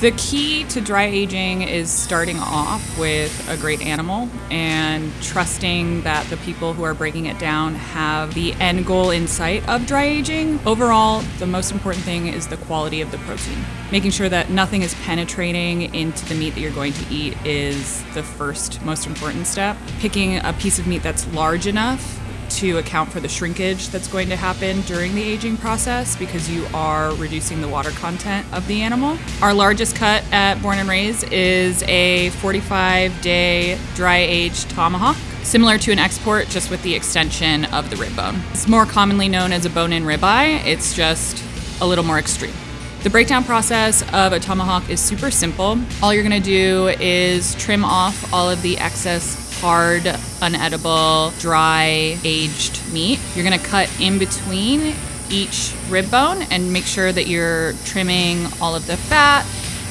The key to dry aging is starting off with a great animal and trusting that the people who are breaking it down have the end goal in sight of dry aging. Overall, the most important thing is the quality of the protein. Making sure that nothing is penetrating into the meat that you're going to eat is the first most important step. Picking a piece of meat that's large enough to account for the shrinkage that's going to happen during the aging process because you are reducing the water content of the animal. Our largest cut at Born and Raised is a 45 day dry aged tomahawk. Similar to an export, just with the extension of the rib bone. It's more commonly known as a bone in ribeye, it's just a little more extreme. The breakdown process of a tomahawk is super simple. All you're gonna do is trim off all of the excess hard, unedible, dry, aged meat. You're gonna cut in between each rib bone and make sure that you're trimming all of the fat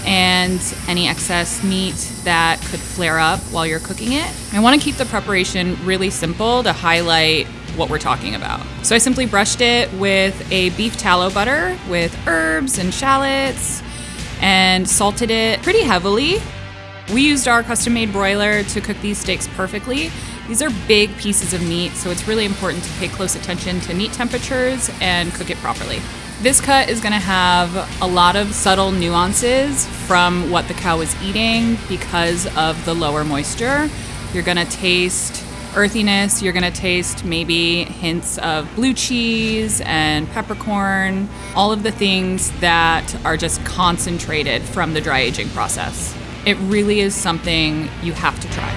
and any excess meat that could flare up while you're cooking it. I wanna keep the preparation really simple to highlight what we're talking about. So I simply brushed it with a beef tallow butter with herbs and shallots and salted it pretty heavily we used our custom made broiler to cook these steaks perfectly. These are big pieces of meat, so it's really important to pay close attention to meat temperatures and cook it properly. This cut is gonna have a lot of subtle nuances from what the cow was eating because of the lower moisture. You're gonna taste earthiness, you're gonna taste maybe hints of blue cheese and peppercorn, all of the things that are just concentrated from the dry aging process. It really is something you have to try.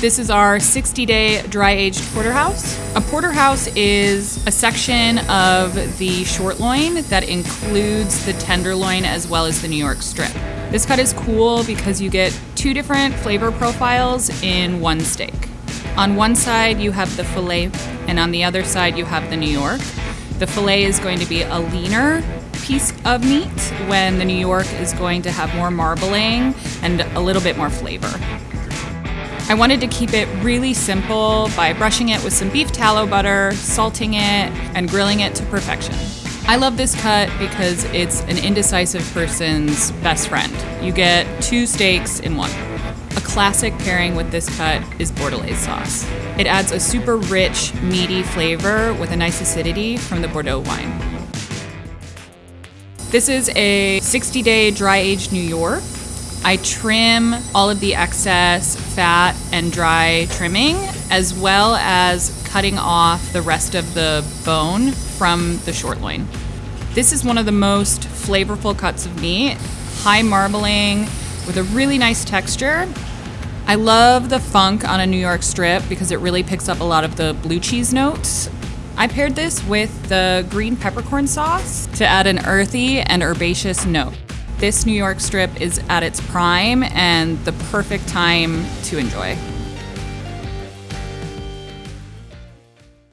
This is our 60 day dry aged porterhouse. A porterhouse is a section of the short loin that includes the tenderloin as well as the New York strip. This cut is cool because you get two different flavor profiles in one steak. On one side, you have the filet, and on the other side, you have the New York. The filet is going to be a leaner piece of meat when the New York is going to have more marbling and a little bit more flavor. I wanted to keep it really simple by brushing it with some beef tallow butter, salting it, and grilling it to perfection. I love this cut because it's an indecisive person's best friend. You get two steaks in one. A classic pairing with this cut is Bordelaise sauce. It adds a super rich, meaty flavor with a nice acidity from the Bordeaux wine. This is a 60 day dry aged New York. I trim all of the excess fat and dry trimming, as well as cutting off the rest of the bone from the short loin. This is one of the most flavorful cuts of meat, high marbling with a really nice texture. I love the funk on a New York strip because it really picks up a lot of the blue cheese notes I paired this with the green peppercorn sauce to add an earthy and herbaceous note. This New York strip is at its prime and the perfect time to enjoy.